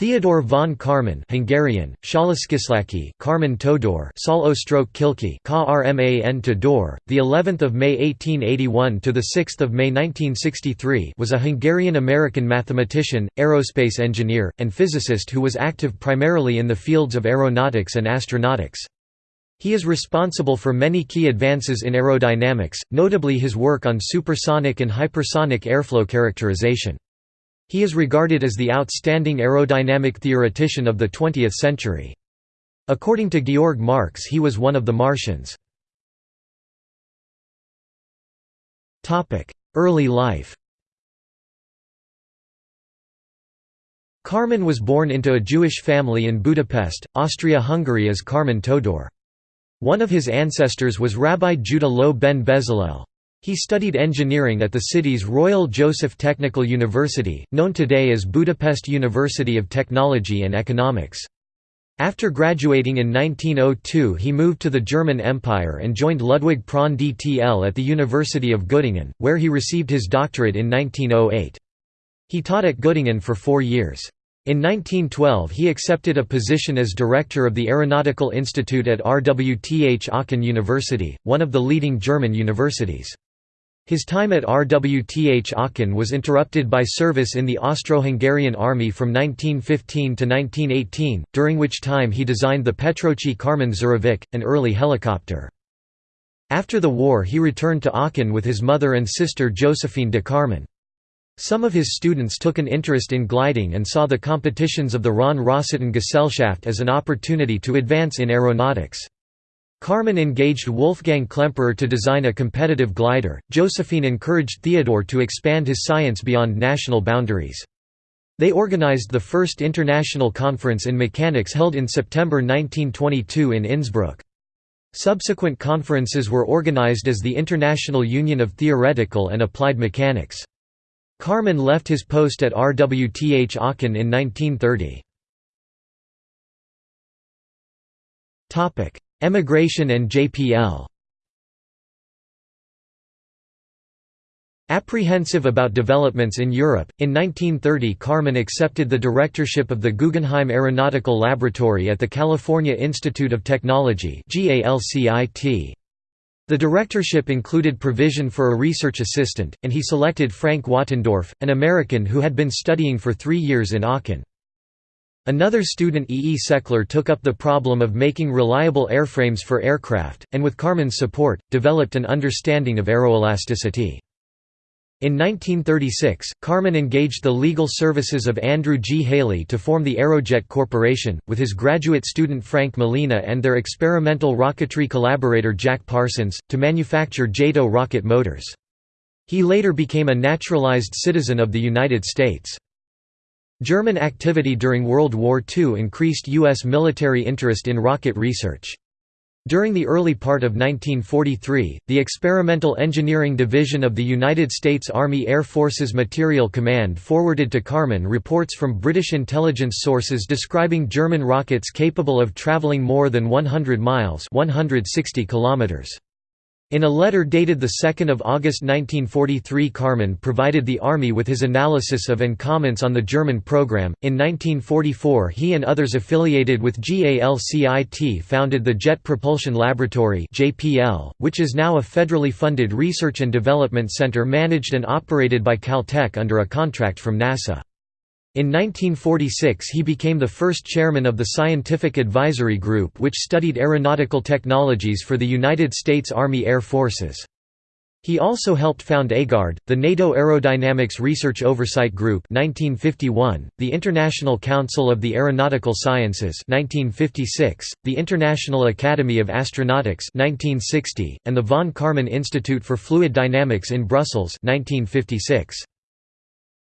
Theodor von Karman Hungarian, Szalaskiszlaki Karman Todor Sol Ostroke Kilki KRMAN Todor, the 11th of May 1881 to the 6th of May 1963 was a Hungarian-American mathematician, aerospace engineer, and physicist who was active primarily in the fields of aeronautics and astronautics. He is responsible for many key advances in aerodynamics, notably his work on supersonic and hypersonic airflow characterization. He is regarded as the outstanding aerodynamic theoretician of the 20th century. According to Georg Marx he was one of the Martians. Early life Kármán was born into a Jewish family in Budapest, Austria-Hungary as Kármán Todor. One of his ancestors was Rabbi Judah Loew ben Bezalel. He studied engineering at the city's Royal Joseph Technical University, known today as Budapest University of Technology and Economics. After graduating in 1902 he moved to the German Empire and joined Ludwig Prandtl at the University of Göttingen, where he received his doctorate in 1908. He taught at Göttingen for four years. In 1912 he accepted a position as director of the Aeronautical Institute at RWTH Aachen University, one of the leading German universities. His time at RWTH Aachen was interrupted by service in the Austro-Hungarian army from 1915 to 1918, during which time he designed the Petróczy Kármán Žurovec, an early helicopter. After the war he returned to Aachen with his mother and sister Josephine de Kármán. Some of his students took an interest in gliding and saw the competitions of the Rhön-Rossitten Gesellschaft as an opportunity to advance in aeronautics. Kármán engaged Wolfgang Klemperer to design a competitive glider. Josephine encouraged Theodore to expand his science beyond national boundaries. They organized the first international conference in mechanics held in September 1922 in Innsbruck. Subsequent conferences were organized as the International Union of Theoretical and Applied Mechanics. Kármán left his post at RWTH Aachen in 1930. Emigration and JPL Apprehensive about developments in Europe, in 1930 Kármán accepted the directorship of the Guggenheim Aeronautical Laboratory at the California Institute of Technology The directorship included provision for a research assistant, and he selected Frank Wattendorf, an American who had been studying for three years in Aachen. Another student E. E. Sechler took up the problem of making reliable airframes for aircraft, and with Kármán's support, developed an understanding of aeroelasticity. In 1936, Kármán engaged the legal services of Andrew G. Haley to form the Aerojet Corporation, with his graduate student Frank Malina and their experimental rocketry collaborator Jack Parsons, to manufacture JATO rocket motors. He later became a naturalized citizen of the United States. German activity during World War II increased U.S. military interest in rocket research. During the early part of 1943, the Experimental Engineering Division of the United States Army Air Forces Materiel Command forwarded to Kármán reports from British intelligence sources describing German rockets capable of traveling more than 100 miles 160 kilometers. In a letter dated 2 August 1943 Kármán provided the Army with his analysis of and comments on the German program. In 1944 he and others affiliated with GALCIT founded the Jet Propulsion Laboratory which is now a federally funded research and development center managed and operated by Caltech under a contract from NASA. In 1946 he became the first chairman of the Scientific Advisory Group which studied aeronautical technologies for the United States Army Air Forces. He also helped found AGARD, the NATO Aerodynamics Research Oversight Group 1951, the International Council of the Aeronautical Sciences 1956, the International Academy of Astronautics 1960, and the von Karman Institute for Fluid Dynamics in Brussels 1956.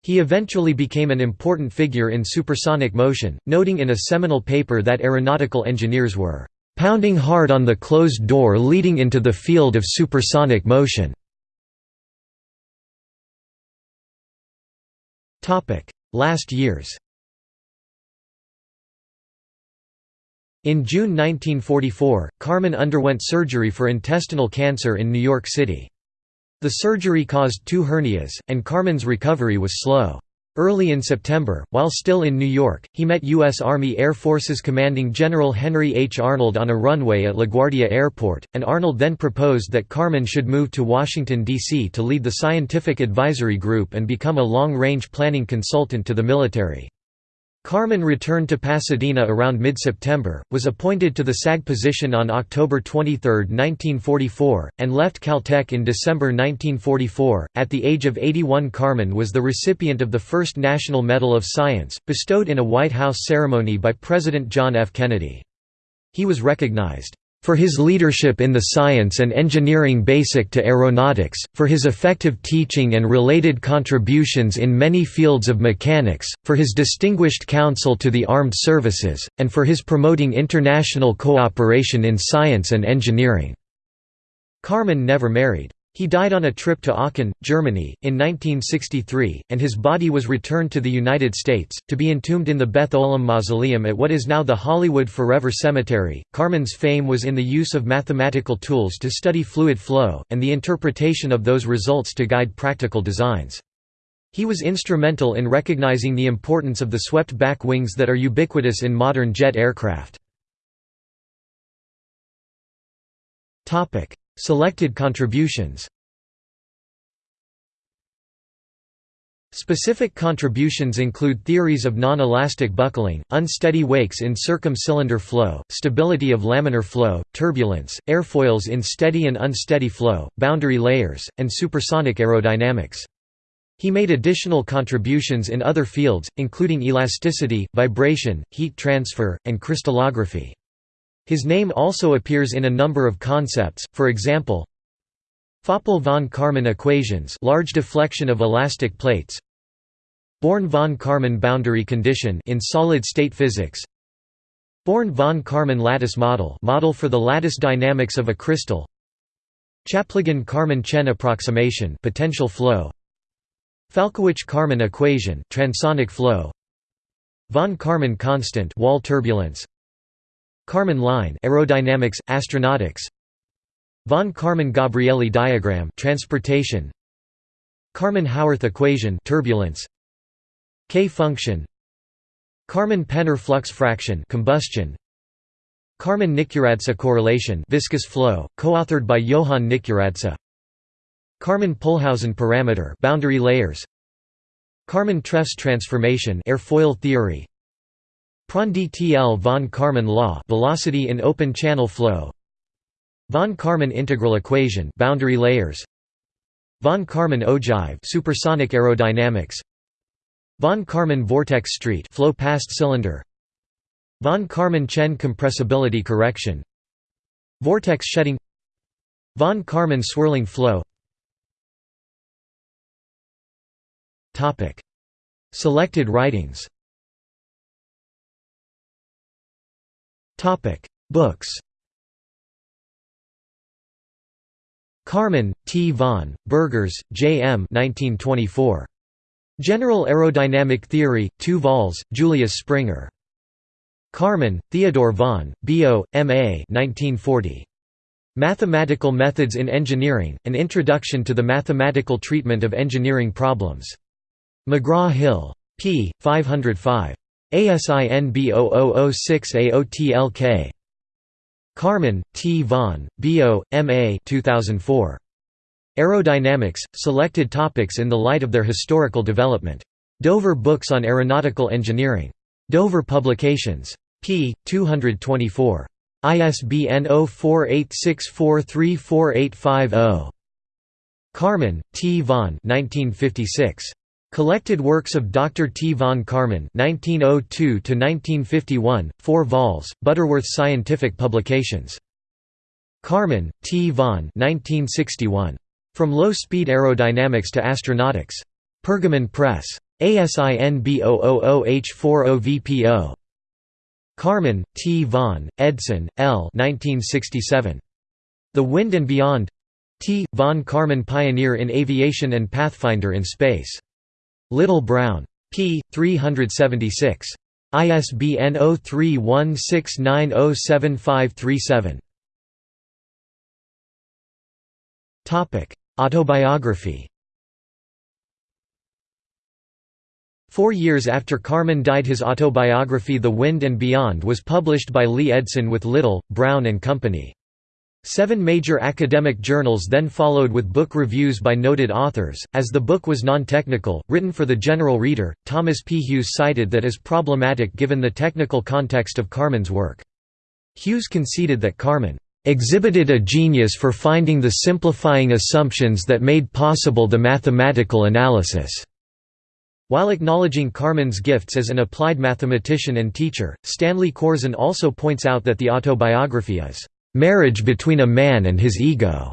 He eventually became an important figure in supersonic motion, noting in a seminal paper that aeronautical engineers were "...pounding hard on the closed door leading into the field of supersonic motion." Last years In June 1944, Kármán underwent surgery for intestinal cancer in New York City. The surgery caused two hernias, and Kármán's recovery was slow. Early in September, while still in New York, he met U.S. Army Air Forces Commanding General Henry H. Arnold on a runway at LaGuardia Airport, and Arnold then proposed that Kármán should move to Washington, D.C. to lead the Scientific Advisory Group and become a long-range planning consultant to the military. Karman returned to Pasadena around mid-September, was appointed to the SAG position on October 23, 1944, and left Caltech in December 1944. At the age of 81 Kármán was the recipient of the first National Medal of Science, bestowed in a White House ceremony by President John F. Kennedy. He was recognized for his leadership in the science and engineering basic to aeronautics, for his effective teaching and related contributions in many fields of mechanics, for his distinguished counsel to the armed services, and for his promoting international cooperation in science and engineering." Kármán never married. He died on a trip to Aachen, Germany, in 1963, and his body was returned to the United States, to be entombed in the Beth Olam Mausoleum at what is now the Hollywood Forever Cemetery. Kármán's fame was in the use of mathematical tools to study fluid flow, and the interpretation of those results to guide practical designs. He was instrumental in recognizing the importance of the swept-back wings that are ubiquitous in modern jet aircraft. Selected contributions Specific contributions include theories of non-elastic buckling, unsteady wakes in circum-cylinder flow, stability of laminar flow, turbulence, airfoils in steady and unsteady flow, boundary layers, and supersonic aerodynamics. He made additional contributions in other fields, including elasticity, vibration, heat transfer, and crystallography. His name also appears in a number of concepts, for example, Föppl von Karman equations large deflection of elastic plates Born von Karman boundary condition in solid-state physics Born von Karman lattice model model for the lattice dynamics of a crystal Chaplygin-Karman-Tsien approximation potential flow Falkovich-Karman equation transonic flow Von Karman constant wall turbulence Karman line aerodynamics, astronautics. Von Karman-Gabrielli diagram transportation. Karman-Howarth equation turbulence. K-function. Karman-Penner flux fraction combustion. Karman-Nikuradse correlation viscous flow, co-authored by Johann Nikuradse Karman-Pohlhausen parameter boundary layers. Karman-Trefftz transformation airfoil theory Prandtl von Karman law velocity in open channel flow. Von Karman integral equation boundary layers. Von Karman ogive supersonic aerodynamics. Von Karman vortex street flow past cylinder. Von Karman Tsien compressibility correction. Vortex shedding. Von Karman swirling flow. Selected writings Topic: Books. Kármán, T. von, Burgers, J. M. 1924. General Aerodynamic Theory, 2 vols, Julius Springer. Kármán, Theodore von, Biot, M.A. 1940. Mathematical Methods in Engineering, An Introduction to the Mathematical Treatment of Engineering Problems. McGraw-Hill. p. 505. ASIN B0006AOTLK. Kármán, T. von, Biot, M.A. 2004. Aerodynamics, Selected Topics in the Light of Their Historical Development. Dover Books on Aeronautical Engineering. Dover Publications. p. 224. ISBN 0486434850. Kármán, T. von 1956. Collected works of Dr. T. von Karman (1902–1951), 4 vols, Butterworth Scientific Publications. Karman, T. von 1961. From Low-Speed Aerodynamics to Astronautics. Pergamon Press. ASIN B000H40VPO. Karman, T. von, Edson, L. 1967. The Wind and Beyond T. von Karman Pioneer in Aviation and Pathfinder in Space. Little Brown. p. 376. ISBN 0316907537. Autobiography Four years after Kármán died his autobiography The Wind and Beyond was published by Lee Edson with Little, Brown and Company. Seven major academic journals then followed with book reviews by noted authors. As the book was non technical, written for the general reader, Thomas P. Hughes cited that as problematic given the technical context of Kármán's work. Hughes conceded that Kármán exhibited a genius for finding the simplifying assumptions that made possible the mathematical analysis. While acknowledging Kármán's gifts as an applied mathematician and teacher, Stanley Corrsin also points out that the autobiography is marriage between a man and his ego.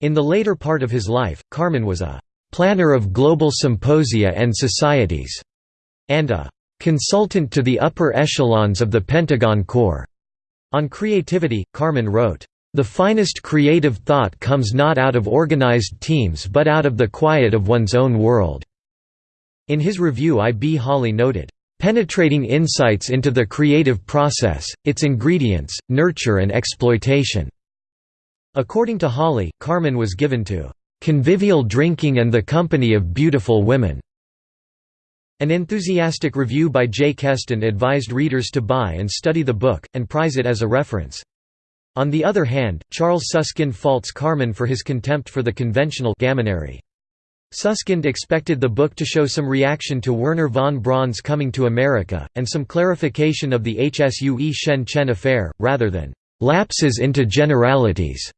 In the later part of his life, Kármán was a planner of global symposia and societies, and a consultant to the upper echelons of the Pentagon Corps. On creativity, Kármán wrote, "...the finest creative thought comes not out of organized teams but out of the quiet of one's own world." In his review I. B. Holley noted, penetrating insights into the creative process, its ingredients, nurture and exploitation." According to Holley, Kármán was given to "...convivial drinking and the company of beautiful women." An enthusiastic review by J. Kestin advised readers to buy and study the book, and prize it as a reference. On the other hand, Charles Susskind faults Kármán for his contempt for the conventional gammonary. Susskind expected the book to show some reaction to Wernher von Braun's coming to America, and some clarification of the Hsue Shen Tsien affair, rather than "...lapses into generalities."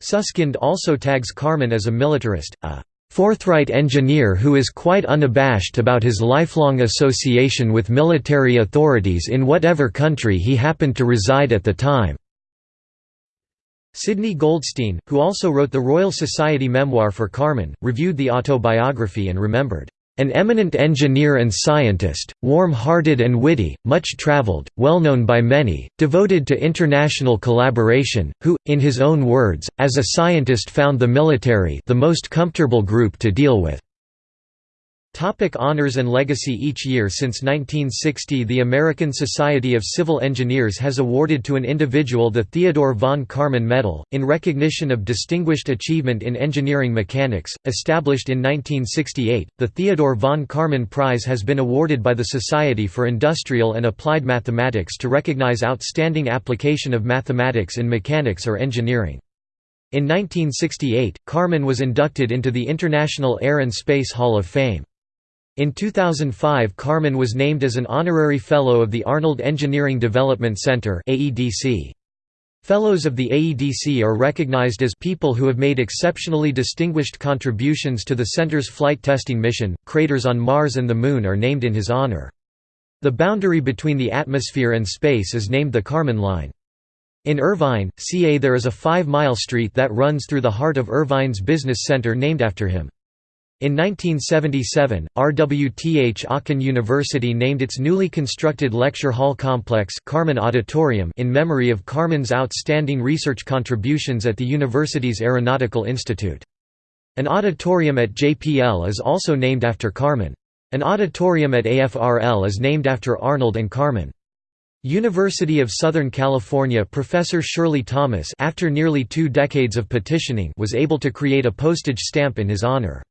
Susskind also tags Kármán as a militarist, a forthright engineer who is quite unabashed about his lifelong association with military authorities in whatever country he happened to reside at the time. Sydney Goldstein, who also wrote the Royal Society memoir for Kármán, reviewed the autobiography and remembered, "...an eminent engineer and scientist, warm-hearted and witty, much travelled, well known by many, devoted to international collaboration, who, in his own words, as a scientist found the military the most comfortable group to deal with." Topic honors and legacy Each year since 1960 the American Society of Civil Engineers has awarded to an individual the Theodore von Karman Medal, in recognition of distinguished achievement in engineering mechanics. Established in 1968, the Theodore von Karman Prize has been awarded by the Society for Industrial and Applied Mathematics to recognize outstanding application of mathematics in mechanics or engineering. In 1968, Karman was inducted into the International Air and Space Hall of Fame. In 2005 Kármán was named as an honorary fellow of the Arnold Engineering Development Center Fellows of the AEDC are recognized as people who have made exceptionally distinguished contributions to the center's flight testing mission. Craters on Mars and the Moon are named in his honor. The boundary between the atmosphere and space is named the Kármán Line. In Irvine, CA there is a five-mile street that runs through the heart of Irvine's business center named after him. In 1977, RWTH Aachen University named its newly constructed lecture hall complex Kármán Auditorium in memory of Kármán's outstanding research contributions at the university's Aeronautical Institute. An auditorium at JPL is also named after Kármán. An auditorium at AFRL is named after Arnold and Kármán. University of Southern California professor Shirley Thomas after nearly two decades of petitioning was able to create a postage stamp in his honor.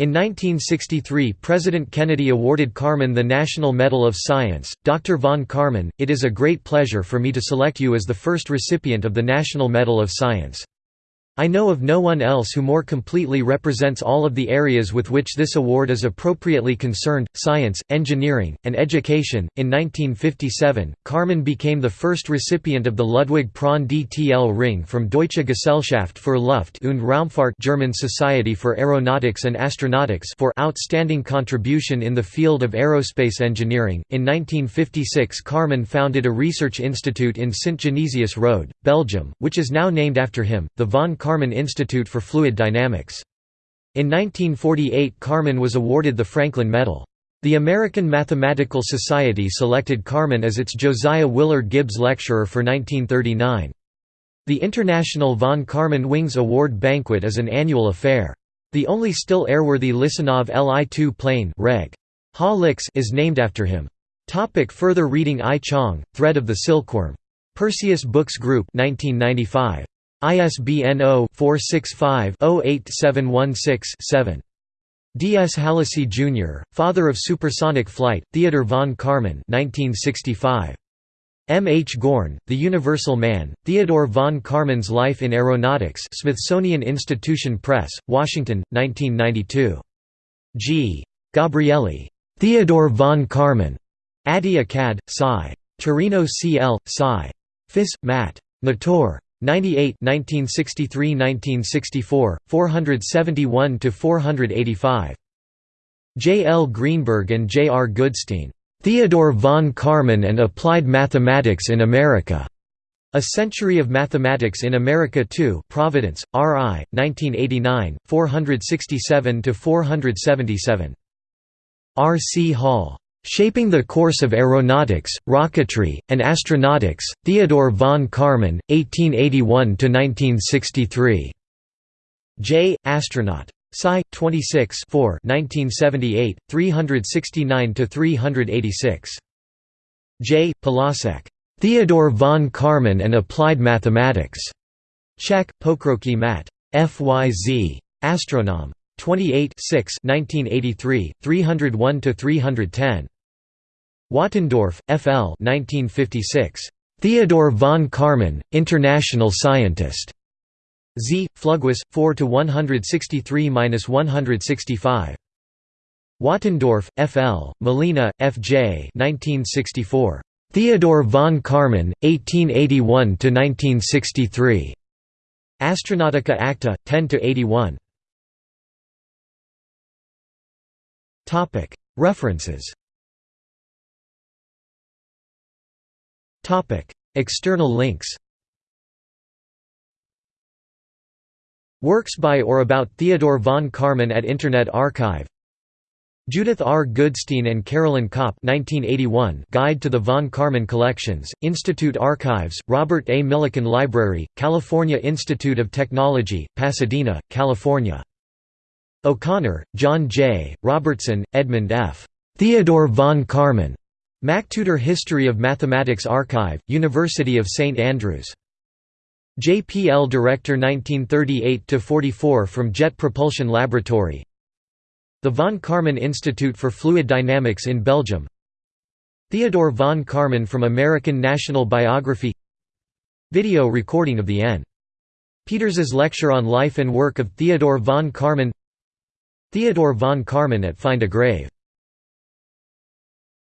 In 1963 President Kennedy awarded Kármán the National Medal of Science. Dr. von Karman, it is a great pleasure for me to select you as the first recipient of the National Medal of Science. I know of no one else who more completely represents all of the areas with which this award is appropriately concerned science, engineering, and education. In 1957, Kármán became the first recipient of the Ludwig Prandtl Ring from Deutsche Gesellschaft für Luft- und Raumfahrt German Society for Aeronautics and Astronautics for outstanding contribution in the field of aerospace engineering. In 1956, Kármán founded a research institute in Sint-Genesius-Rode, Belgium, which is now named after him, the von Karman Institute for Fluid Dynamics. In 1948 Kármán was awarded the Franklin Medal. The American Mathematical Society selected Kármán as its Josiah Willard Gibbs Lecturer for 1939. The International von Karman Wings Award Banquet is an annual affair. The only still airworthy Lizunov Li-2 plane Reg. is named after him. Topic further reading I Chang, Thread of the Silkworm. Perseus Books Group 1995. ISBN 0-465-08716-7. D. S. Halacy Jr., father of supersonic flight, Theodor von Karman 1965. M. H. Gorn, The Universal Man, Theodore von Karman's Life in Aeronautics Smithsonian Institution Press, Washington, 1992. G. Gabrielli. Theodore von Karman. Adi Akkad, Sci. Torino C. L., Sci. Fis. Mat. Nator. 98 1963–1964, 471–485. J. L. Greenberg and J. R. Goodstein. Theodore von Karman and Applied Mathematics in America. A Century of Mathematics in America 2 Providence, R.I., 1989, 467–477. R. C. Hall. Shaping the Course of Aeronautics, Rocketry, and Astronautics, Theodore von Karman, 1881–1963. J. Astronaut. Sci. 26 1978, 369–386. J. Polasek. Theodore von Karman and Applied Mathematics. Czech, Pokroky Mat. FYZ. Astronom. 28 1983, 301–310. Wattendorf, F. L. 1956. Theodore von Karman, International Scientist. Z. Pflugwas, 4 to 163-165. Wattendorf, F. L., Malina, F. J. 1964. Theodore von Karman, 1881–1963. Astronautica Acta, 10–81. References External links Works by or about Theodore von Karman at Internet Archive Judith R. Goodstein and Carolyn Kopp 1981 Guide to the von Karman Collections, Institute Archives, Robert A. Millikan Library, California Institute of Technology, Pasadena, California. O'Connor, John J., Robertson, Edmund F. Theodore von Karman. MacTutor History of Mathematics Archive, University of St Andrews. JPL Director 1938–44 from Jet Propulsion Laboratory The von Karman Institute for Fluid Dynamics in Belgium Theodore von Karman from American National Biography Video recording of the N. Peters's lecture on life and work of Theodore von Karman Theodore von Karman at Find a Grave